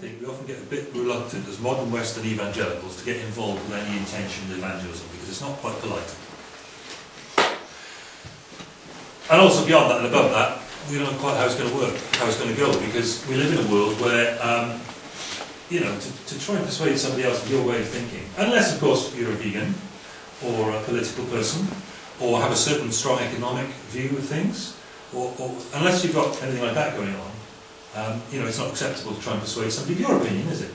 we often get a bit reluctant as modern Western evangelicals to get involved with any intentioned evangelism because it's not quite polite. And also beyond that and above that, we don't know quite how it's going to work, how it's going to go, because we live in a world where, um, you know, to, to try and persuade somebody else of your way of thinking, unless, of course, you're a vegan, or a political person, or have a certain strong economic view of things, or, or unless you've got anything like that going on, um, you know, it's not acceptable to try and persuade somebody of your opinion, is it?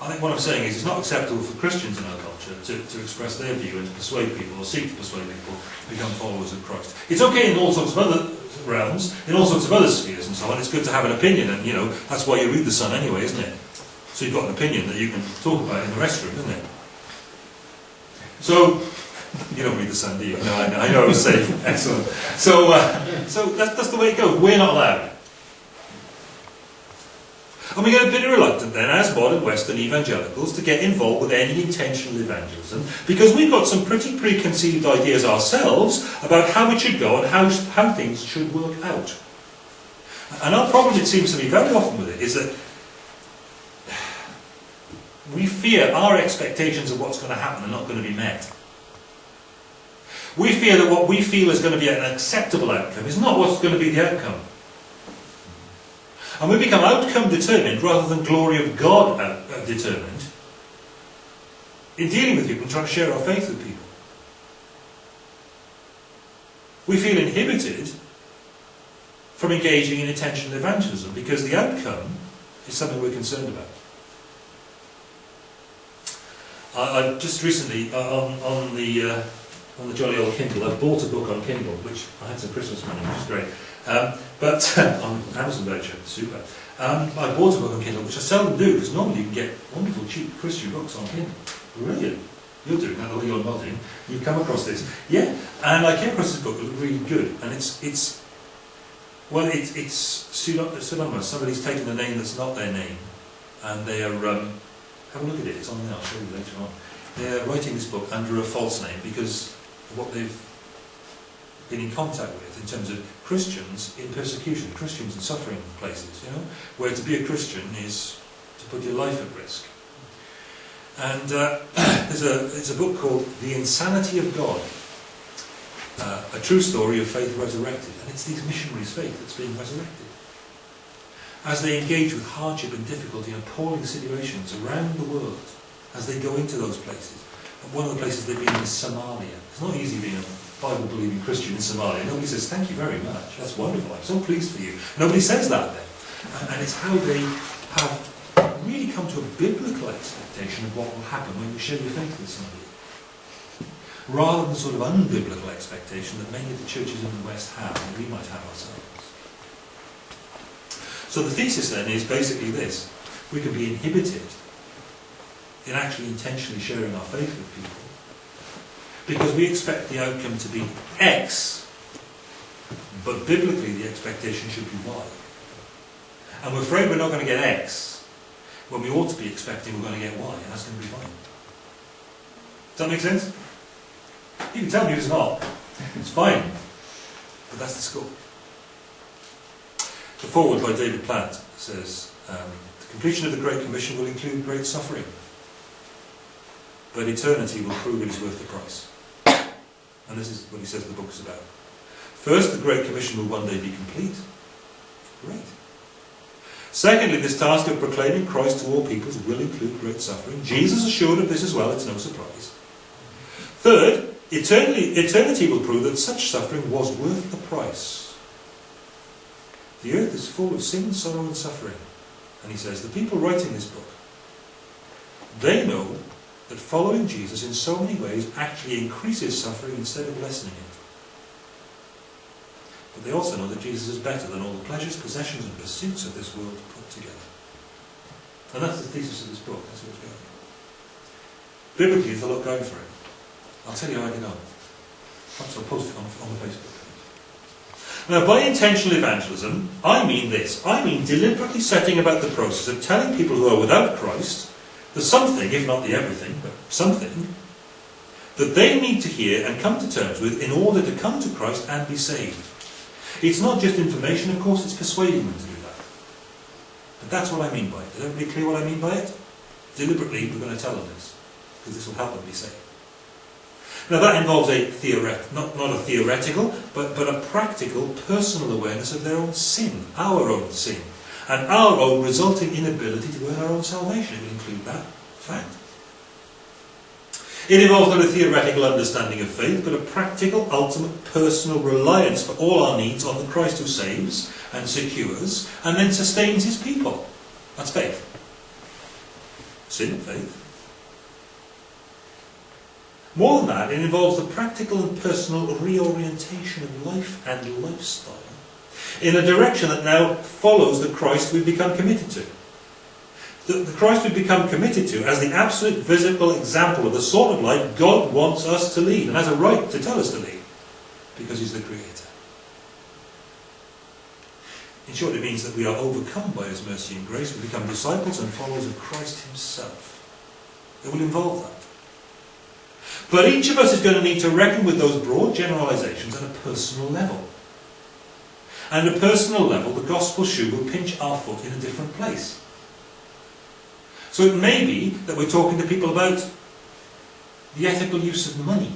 I think what I'm saying is it's not acceptable for Christians in our culture to, to express their view and to persuade people or seek to persuade people to become followers of Christ. It's okay in all sorts of other realms, in all sorts of other spheres and so on. It's good to have an opinion and, you know, that's why you read The Sun anyway, isn't it? So you've got an opinion that you can talk about in the restroom, isn't it? So, you don't read The Sun, do you? No, I know, I know it was safe. Excellent. So, uh, so that's, that's the way it goes. We're not allowed. And we get a bit reluctant then, as modern Western evangelicals, to get involved with any intentional evangelism, because we've got some pretty preconceived ideas ourselves about how it should go and how, how things should work out. And our problem, it seems to me, very often with it, is that we fear our expectations of what's going to happen are not going to be met. We fear that what we feel is going to be an acceptable outcome is not what's going to be the outcome. And we become outcome determined rather than glory of God uh, determined in dealing with people and trying to share our faith with people. We feel inhibited from engaging in intentional evangelism because the outcome is something we're concerned about. I, I just recently, uh, on, on the uh, on the jolly old Kindle, I bought a book on Kindle, which I had some Christmas money, which is great. Um, but on Amazon voucher, super. Um, I bought a book on Kindle, which I seldom do, because normally you can get wonderful cheap Christian books on Kindle. Brilliant. You're doing that, or you're nodding. You've come across this. Yeah, and I came across this book, it was really good. And it's, it's well, it, it's pseudonymous. Somebody's taken a name that's not their name. And they are, um, have a look at it, it's on there, I'll show you later on. They're writing this book under a false name because what they've been in contact with in terms of Christians in persecution, Christians in suffering places, you know, where to be a Christian is to put your life at risk. And uh, there's, a, there's a book called The Insanity of God, uh, a true story of faith resurrected. And it's these missionaries' faith that's being resurrected. As they engage with hardship and difficulty and appalling situations around the world, as they go into those places. And one of the places they've been is Somalia. It's not easy being a Bible-believing Christian in Somalia. Nobody says, thank you very much, that's wonderful, I'm so pleased for you. Nobody says that then. And it's how they have really come to a biblical expectation of what will happen when you share your faith with somebody. Rather than sort of unbiblical expectation that many of the churches in the West have, and we might have ourselves. So the thesis then is basically this. We can be inhibited in actually intentionally sharing our faith with people because we expect the outcome to be X, but biblically the expectation should be Y. And we're afraid we're not going to get X when we ought to be expecting we're going to get Y, and that's going to be fine. Does that make sense? You can tell me it's not. It's fine. But that's the score. The foreword by David Platt says, um, the completion of the Great Commission will include great suffering, but eternity will prove it is worth the price. And this is what he says the book is about. First, the Great Commission will one day be complete. Great. Secondly, this task of proclaiming Christ to all peoples will include great suffering. Jesus assured of this as well, it's no surprise. Third, eternity, eternity will prove that such suffering was worth the price. The earth is full of sin, sorrow and suffering. And he says, the people writing this book, they know that following Jesus in so many ways actually increases suffering instead of lessening it. But they also know that Jesus is better than all the pleasures, possessions and pursuits of this world put together. And that's the thesis of this book, that's what's going on. Biblically, there's a lot going for it. I'll tell you how I get on. Perhaps I'll post it on, on the Facebook page. Now, by intentional evangelism, I mean this. I mean deliberately setting about the process of telling people who are without Christ the something, if not the everything, but something, that they need to hear and come to terms with in order to come to Christ and be saved. It's not just information, of course, it's persuading them to do that. But that's what I mean by it. Is everybody clear what I mean by it? Deliberately, we're going to tell them this, because this will help them be saved. Now that involves a theoret not, not a theoretical, but, but a practical, personal awareness of their own sin, our own sin, and our own resulting inability to earn our own salvation. It will include that fact. It involves not a theoretical understanding of faith, but a practical, ultimate, personal reliance for all our needs on the Christ who saves and secures and then sustains his people. That's faith. Sin, faith. More than that, it involves the practical and personal reorientation of life and lifestyle in a direction that now follows the Christ we've become committed to the, the Christ we've become committed to as the absolute visible example of the sort of life God wants us to lead and has a right to tell us to lead because He's the Creator. In short, it means that we are overcome by His mercy and grace. We become disciples and followers of Christ Himself. It will involve that. But each of us is going to need to reckon with those broad generalizations at a personal level. And at a personal level, the gospel shoe will pinch our foot in a different place. So it may be that we're talking to people about the ethical use of money,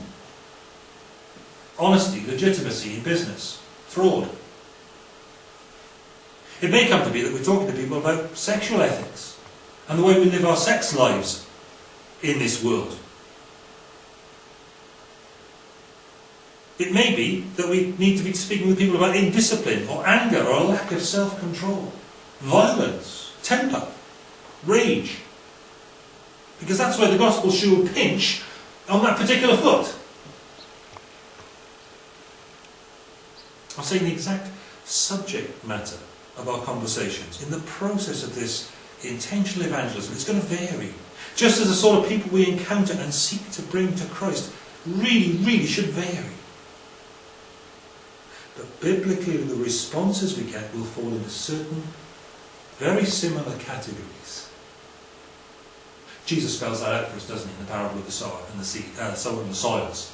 honesty, legitimacy in business, fraud. It may come to be that we're talking to people about sexual ethics and the way we live our sex lives in this world. It may be that we need to be speaking with people about indiscipline or anger or a lack of self-control, violence, temper, rage, because that's where the gospel shoe will pinch on that particular foot. I'm saying the exact subject matter of our conversations in the process of this intentional evangelism. It's going to vary. Just as the sort of people we encounter and seek to bring to Christ really, really should vary. But biblically, the responses we get will fall into certain very similar categories. Jesus spells that out for us, doesn't he, in the parable of the sower and the seed, uh, sower and the soils.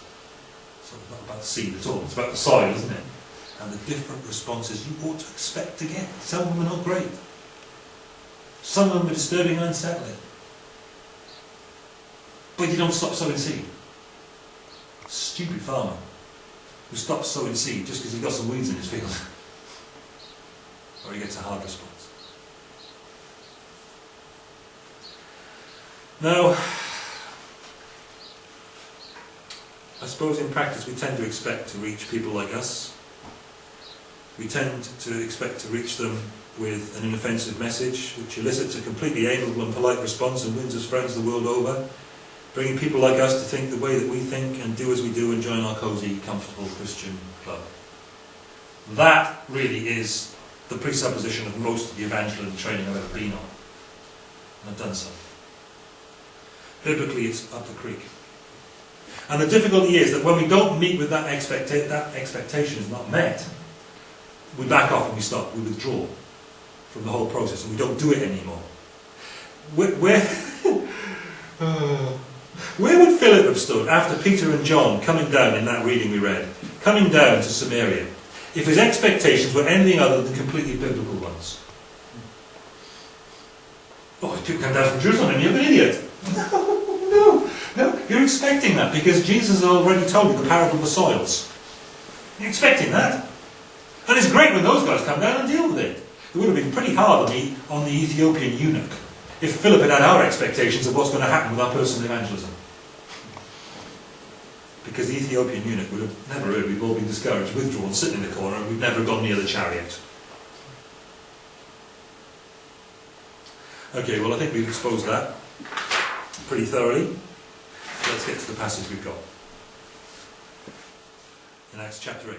So it's not about the seed at all, it's about the soil, isn't it? And the different responses you ought to expect to get. Some of them are not great. Some of them are disturbing and unsettling. But you don't stop sowing seed. Stupid farmer who stops sowing seed just because he's got some weeds in his field. or he gets a hard response. Now, I suppose in practice we tend to expect to reach people like us. We tend to expect to reach them with an inoffensive message which elicits a completely amiable and polite response and wins us friends the world over, bringing people like us to think the way that we think and do as we do and join our cosy, comfortable Christian club. That really is the presupposition of most of the evangelism training I've ever been on. And I've done so. Biblically, it's up the creek. And the difficulty is that when we don't meet with that, expecta that expectation is not met, we back off and we stop, we withdraw from the whole process and we don't do it anymore. Where, where, uh, where would Philip have stood after Peter and John coming down in that reading we read, coming down to Samaria, if his expectations were anything other than completely biblical ones? Oh, if people come down from Jerusalem and you're an idiot. No, no, no. You're expecting that because Jesus already told you the parable of the soils. You're expecting that. And it's great when those guys come down and deal with it. It would have been pretty hard on the, on the Ethiopian eunuch if Philip had had our expectations of what's going to happen with our personal evangelism. Because the Ethiopian eunuch would have never heard, we've all been discouraged, withdrawn, sitting in the corner, and we've never gone near the chariot. Okay, well I think we've exposed that pretty thoroughly. Let's get to the passage we've got. In Acts chapter 8.